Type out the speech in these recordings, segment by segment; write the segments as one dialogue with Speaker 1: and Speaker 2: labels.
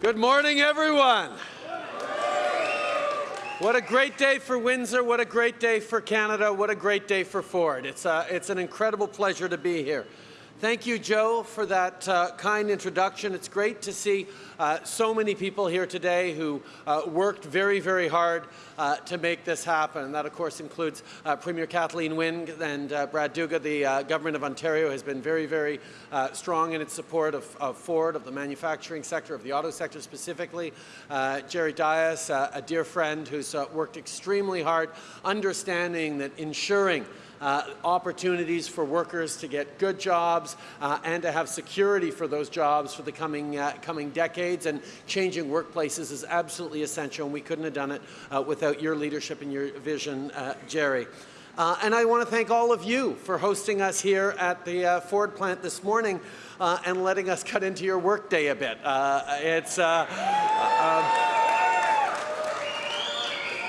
Speaker 1: Good morning, everyone. What a great day for Windsor. What a great day for Canada. What a great day for Ford. It's, uh, it's an incredible pleasure to be here. Thank you, Joe, for that uh, kind introduction. It's great to see uh, so many people here today who uh, worked very, very hard uh, to make this happen. And that, of course, includes uh, Premier Kathleen Wynne and uh, Brad Duguid. The Government of Ontario has been very, very strong in its support of, of, Ford, of the manufacturing sector, of the auto sector specifically. Jerry Dias, a dear friend who's worked extremely hard, understanding that ensuring uh, opportunities for workers to get good jobs uh, and to have security for those jobs for the coming, uh, coming decades. And changing workplaces is absolutely essential, and we couldn't have done it uh, without your leadership and your vision, uh, Jerry. Uh, and I want to thank all of you for hosting us here at the uh, Ford plant this morning uh, and letting us cut into your workday a bit. it's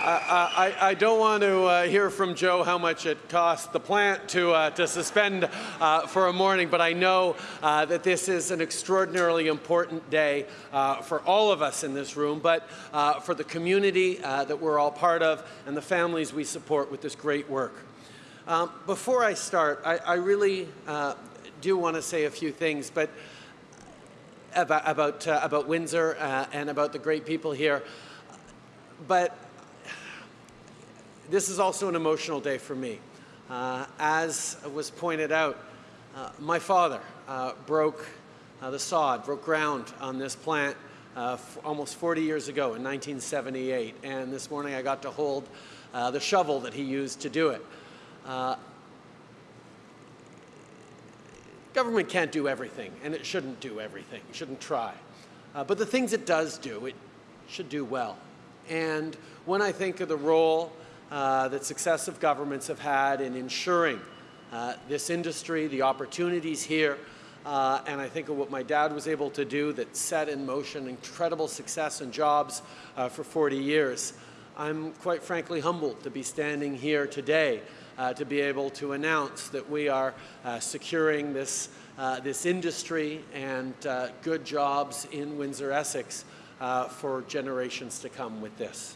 Speaker 1: I, I, don't want to uh, hear from Joe how much it cost the plant to, uh, to suspend uh, for a morning, but I know uh, that this is an extraordinarily important day uh, for all of us in this room, but uh, for the community that we're all part of and the families we support with this great work. Um, before I start, I, I really do want to say a few things, but about, about, about Windsor and about the great people here. But this is also an emotional day for me. Uh, as was pointed out, uh, my father uh, broke uh, the sod, broke ground on this plant uh, almost 40 years ago in 1978. And this morning I got to hold uh, the shovel that he used to do it. government can't do everything, and it shouldn't do everything, it shouldn't try. but the things it does do, it should do well. And when I think of the role uh, that successive governments have had in ensuring uh, this industry, the opportunities here, uh, and I think of what my dad was able to do that set in motion incredible success and jobs uh, for 40 years. I'm quite frankly humbled to be standing here today uh, to be able to announce that we are uh, securing this, this industry and good jobs in Windsor-Essex for generations to come with this.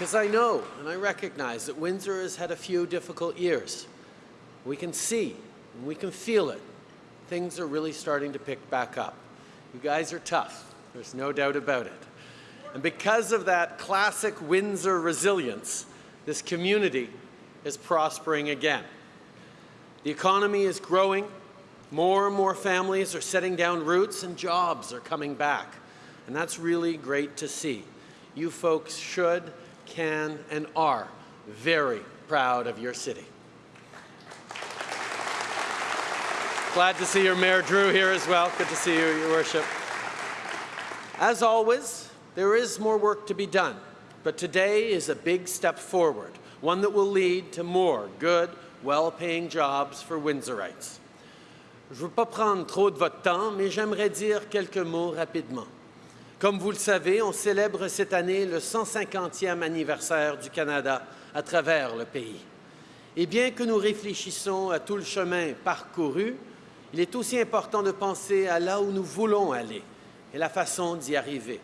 Speaker 1: Because I know and I recognize that Windsor has had a few difficult years. We can see and we can feel it. Things are really starting to pick back up. You guys are tough. There's no doubt about it. And because of that classic Windsor resilience, this community is prospering again. The economy is growing. More and more families are setting down roots and jobs are coming back. And that's really great to see. You folks should can, and are very proud of your city. Glad to see your Mayor Drew here as well. Good to see you, Your Worship. As always, there is more work to be done, but today is a big step forward, one that will lead to more good, well-paying jobs for Windsorites. Je ne veux pas prendre trop de votre temps, mais j'aimerais dire quelques mots rapidement. Comme vous le savez, on célèbre cette année le 150e anniversaire du Canada à travers le pays. Et bien que nous réfléchissons à tout le chemin parcouru, il est aussi important de penser à là où nous voulons aller et la façon d'y arriver.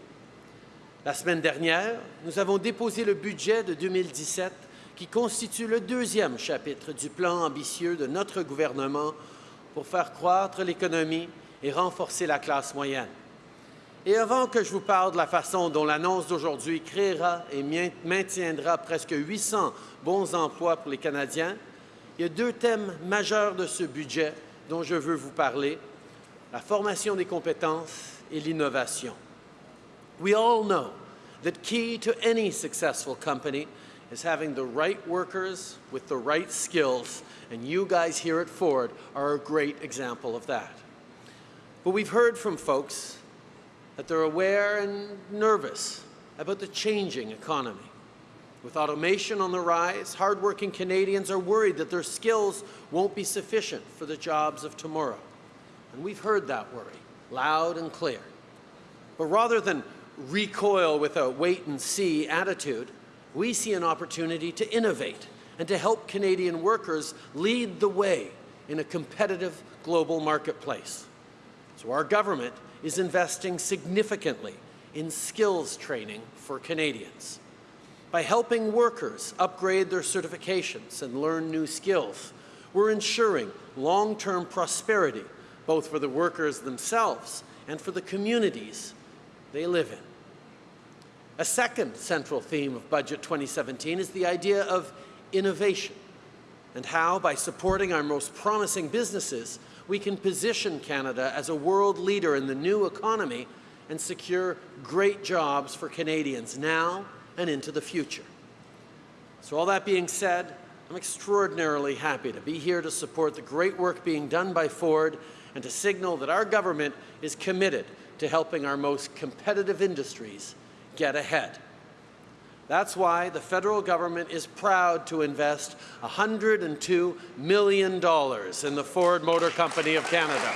Speaker 1: La semaine dernière, nous avons déposé le budget de 2017 qui constitue le deuxième chapitre du plan ambitieux de notre gouvernement pour faire croître l'économie et renforcer la classe moyenne. Et avant que je vous parle de la façon dont l'annonce d'aujourd'hui créera et maintiendra presque 800 bons emplois pour les Canadiens, il y a deux thèmes majeurs de ce budget dont je veux vous parler, la formation des compétences et l'innovation. We all know that key to any successful company is having the right workers with the right skills, and you guys here at Ford are a great example of that. But we've heard from folks that they're aware and nervous about the changing economy. With automation on the rise, hardworking Canadians are worried that their skills won't be sufficient for the jobs of tomorrow. And we've heard that worry loud and clear. But rather than recoil with a wait-and-see attitude, we see an opportunity to innovate and to help Canadian workers lead the way in a competitive global marketplace. So our government is investing significantly in skills training for Canadians. By helping workers upgrade their certifications and learn new skills, we're ensuring long-term prosperity, both for the workers themselves and for the communities they live in. A second central theme of Budget 2017 is the idea of innovation and how, by supporting our most promising businesses, we can position Canada as a world leader in the new economy and secure great jobs for Canadians now and into the future. So all that being said, I'm extraordinarily happy to be here to support the great work being done by Ford and to signal that our government is committed to helping our most competitive industries get ahead. That's why the federal government is proud to invest $102 million in the Ford Motor Company of Canada.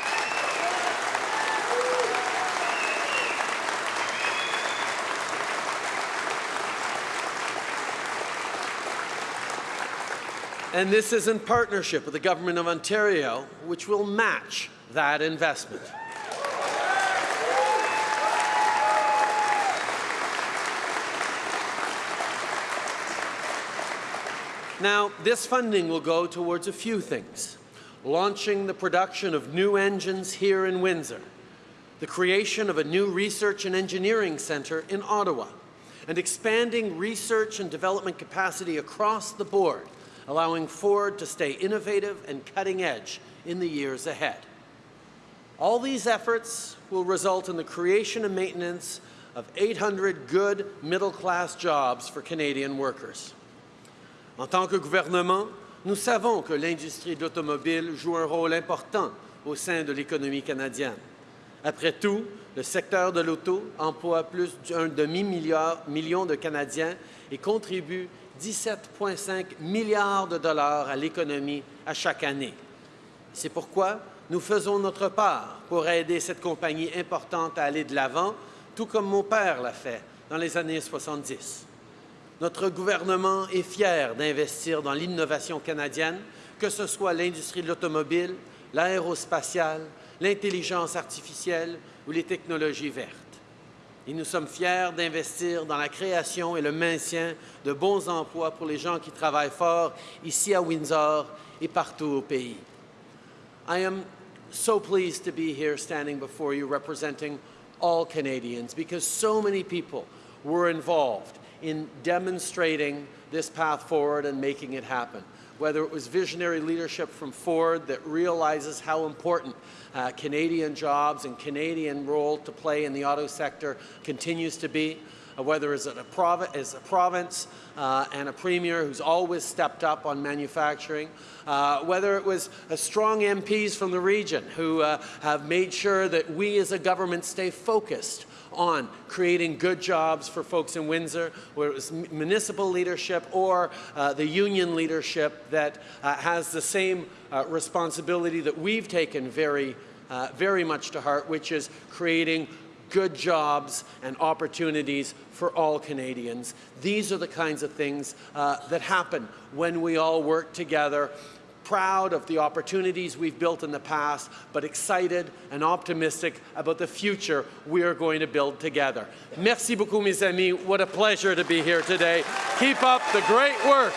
Speaker 1: And this is in partnership with the Government of Ontario, which will match that investment. Now, this funding will go towards a few things. Launching the production of new engines here in Windsor, the creation of a new research and engineering centre in Ottawa, and expanding research and development capacity across the board, allowing Ford to stay innovative and cutting edge in the years ahead. All these efforts will result in the creation and maintenance of 800 good middle-class jobs for Canadian workers. En tant que gouvernement, nous savons que l'industrie de l'automobile joue un rôle important au sein de l'économie canadienne. Après tout, le secteur de l'auto emploie plus d'un demi-million de Canadiens et contribue 17,5 milliards de dollars à l'économie à chaque année. C'est pourquoi nous faisons notre part pour aider cette compagnie importante à aller de l'avant, tout comme mon père l'a fait dans les années 70. Notre gouvernement est fier d'investir dans l'innovation canadienne, que ce soit l'industrie de l'automobile, l'aérospatiale, l'intelligence artificielle ou les technologies vertes. Et nous sommes fiers d'investir dans la création et le maintien de bons emplois pour les gens qui travaillent fort ici à Windsor et partout au pays. I am so pleased to be here standing before you representing all Canadians because so many people were involved in demonstrating this path forward and making it happen. Whether it was visionary leadership from Ford that realizes how important uh, Canadian jobs and Canadian role to play in the auto sector continues to be, uh, whether it's a, as a province uh, and a premier who's always stepped up on manufacturing, uh, whether it was strong MPs from the region who uh, have made sure that we as a government stay focused on creating good jobs for folks in Windsor, whether it was municipal leadership or uh, the union leadership that uh, has the same uh, responsibility that we've taken very, uh, very much to heart, which is creating good jobs and opportunities for all Canadians. These are the kinds of things uh, that happen when we all work together proud of the opportunities we've built in the past, but excited and optimistic about the future we are going to build together. Merci beaucoup, mes amis. What a pleasure to be here today. Keep up the great work.